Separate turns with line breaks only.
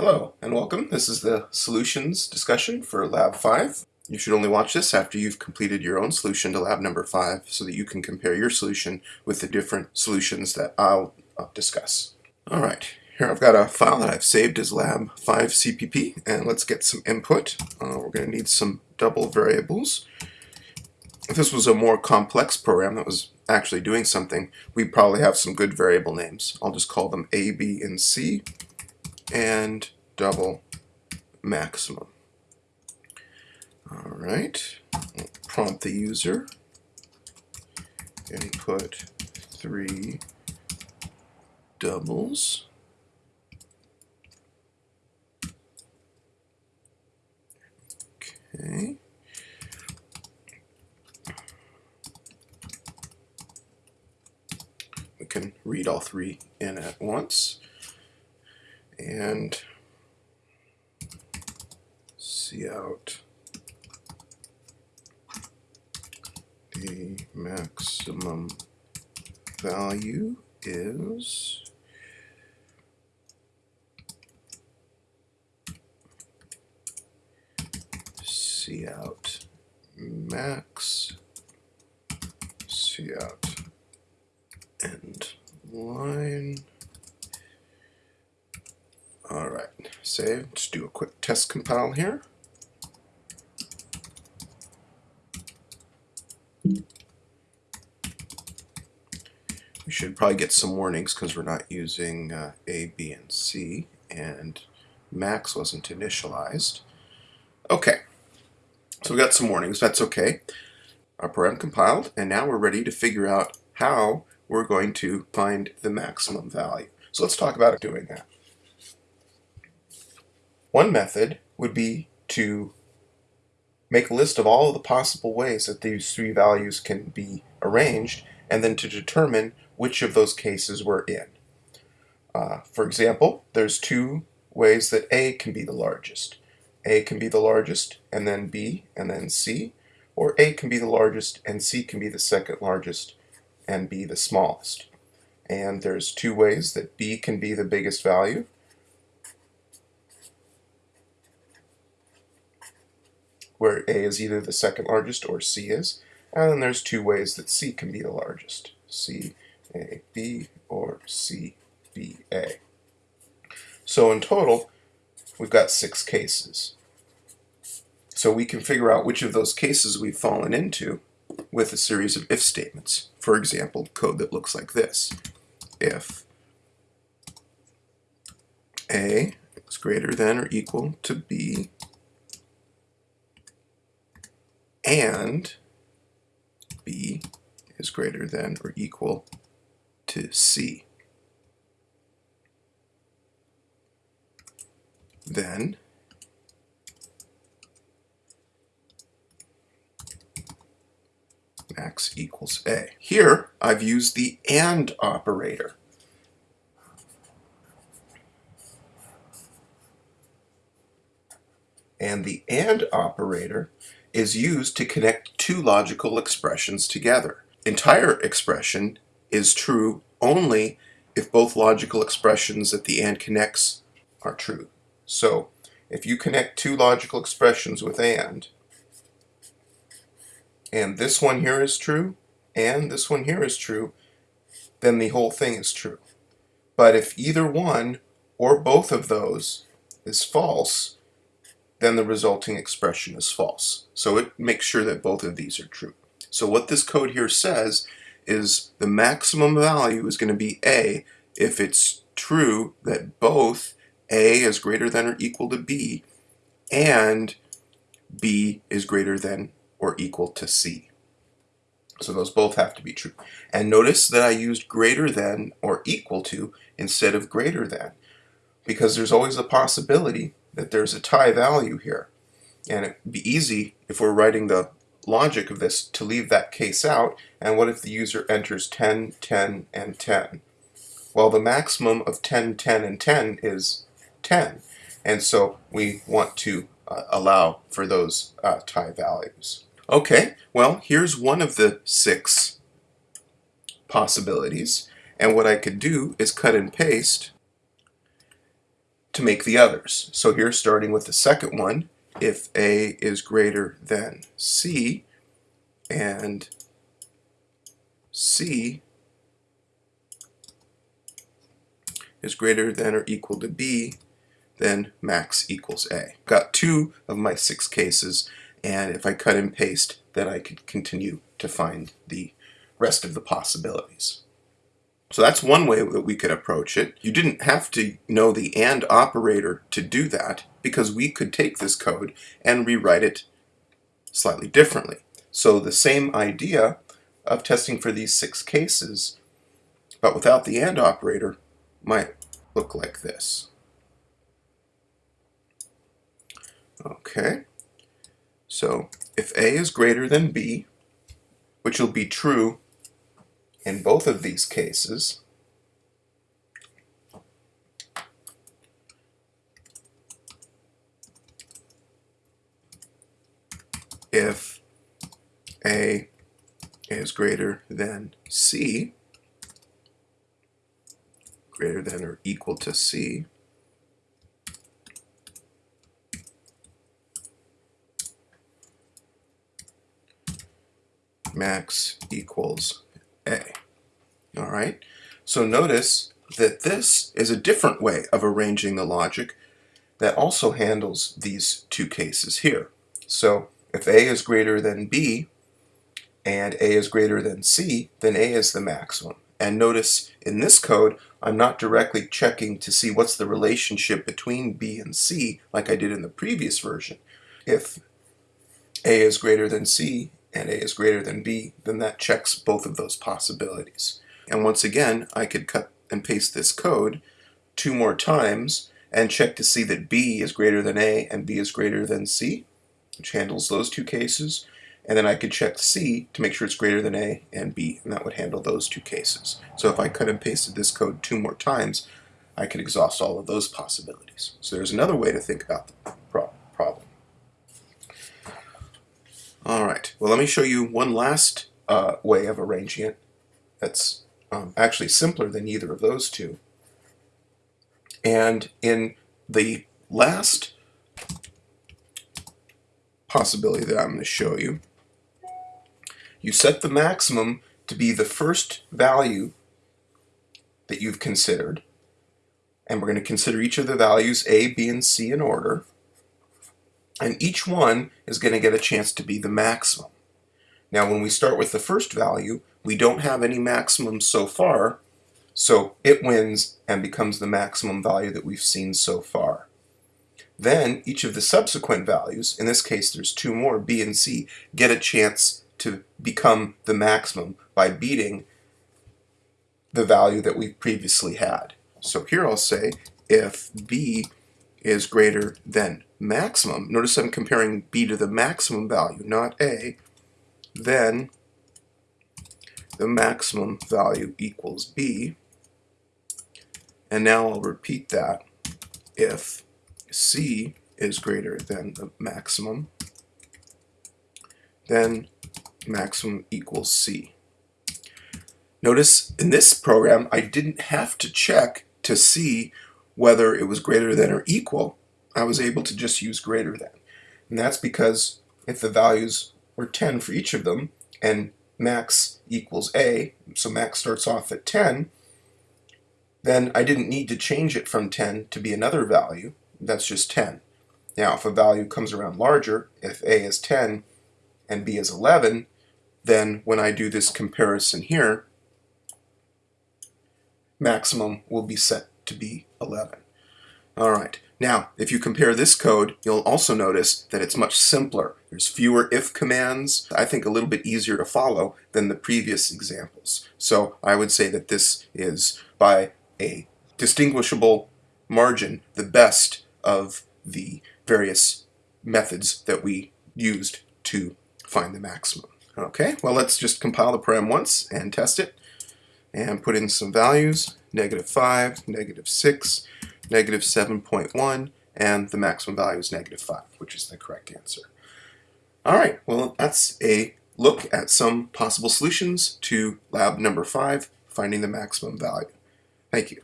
Hello and welcome. This is the solutions discussion for Lab 5. You should only watch this after you've completed your own solution to lab number 5 so that you can compare your solution with the different solutions that I'll discuss. Alright, here I've got a file that I've saved as lab 5 CPP and let's get some input. Uh, we're going to need some double variables. If this was a more complex program that was actually doing something, we'd probably have some good variable names. I'll just call them A, B, and C and double maximum. All right, we'll prompt the user, input three doubles. Okay. We can read all three in at once and cout the maximum value is cout max cout end line all right, save. Let's do a quick test compile here. We should probably get some warnings because we're not using uh, A, B, and C, and max wasn't initialized. Okay, so we got some warnings. That's okay. Our program compiled, and now we're ready to figure out how we're going to find the maximum value. So let's talk about doing that. One method would be to make a list of all of the possible ways that these three values can be arranged and then to determine which of those cases we're in. Uh, for example, there's two ways that A can be the largest. A can be the largest and then B and then C, or A can be the largest and C can be the second largest and B the smallest. And there's two ways that B can be the biggest value where A is either the second largest or C is. And then there's two ways that C can be the largest. C, A, B, or C, B, A. So in total, we've got six cases. So we can figure out which of those cases we've fallen into with a series of if statements. For example, code that looks like this. If A is greater than or equal to B and B is greater than or equal to C. Then max equals A. Here I've used the AND operator. And the AND operator is used to connect two logical expressions together. Entire expression is true only if both logical expressions that the AND connects are true. So if you connect two logical expressions with AND, and this one here is true, and this one here is true, then the whole thing is true. But if either one or both of those is false, then the resulting expression is false. So it makes sure that both of these are true. So what this code here says is the maximum value is going to be A if it's true that both A is greater than or equal to B and B is greater than or equal to C. So those both have to be true. And notice that I used greater than or equal to instead of greater than because there's always a possibility that there's a tie value here. And it'd be easy if we're writing the logic of this to leave that case out. And what if the user enters 10, 10, and 10? Well, the maximum of 10, 10, and 10 is 10. And so we want to uh, allow for those uh, tie values. Okay, well, here's one of the six possibilities. And what I could do is cut and paste to make the others. So here, starting with the second one, if A is greater than C, and C is greater than or equal to B, then max equals A. Got two of my six cases, and if I cut and paste, then I could continue to find the rest of the possibilities. So that's one way that we could approach it. You didn't have to know the AND operator to do that because we could take this code and rewrite it slightly differently. So the same idea of testing for these six cases, but without the AND operator, might look like this. Okay, so if A is greater than B, which will be true in both of these cases, if A is greater than C, greater than or equal to C, max equals A. All right, so notice that this is a different way of arranging the logic that also handles these two cases here. So if A is greater than B and A is greater than C, then A is the maximum. And notice in this code, I'm not directly checking to see what's the relationship between B and C like I did in the previous version. If A is greater than C and A is greater than B, then that checks both of those possibilities. And once again, I could cut and paste this code two more times and check to see that B is greater than A and B is greater than C, which handles those two cases. And then I could check C to make sure it's greater than A and B, and that would handle those two cases. So if I cut and pasted this code two more times, I could exhaust all of those possibilities. So there's another way to think about the All right, well, let me show you one last uh, way of arranging it that's um, actually simpler than either of those two. And in the last possibility that I'm going to show you, you set the maximum to be the first value that you've considered. And we're going to consider each of the values A, B, and C in order. And each one is going to get a chance to be the maximum. Now when we start with the first value, we don't have any maximums so far, so it wins and becomes the maximum value that we've seen so far. Then each of the subsequent values, in this case there's two more, B and C, get a chance to become the maximum by beating the value that we previously had. So here I'll say if B is greater than maximum, notice I'm comparing B to the maximum value, not A, then the maximum value equals B. And now I'll repeat that if C is greater than the maximum, then maximum equals C. Notice in this program I didn't have to check to see whether it was greater than or equal. I was able to just use greater than. And that's because if the values were 10 for each of them and max equals A, so max starts off at 10, then I didn't need to change it from 10 to be another value. That's just 10. Now, if a value comes around larger, if A is 10 and B is 11, then when I do this comparison here, maximum will be set to be 11. All right. Now, if you compare this code, you'll also notice that it's much simpler. There's fewer if commands, I think a little bit easier to follow than the previous examples. So I would say that this is, by a distinguishable margin, the best of the various methods that we used to find the maximum. Okay, well let's just compile the program once and test it and put in some values, negative 5, negative 6, negative 7.1, and the maximum value is negative 5, which is the correct answer. All right, well, that's a look at some possible solutions to lab number 5, finding the maximum value. Thank you.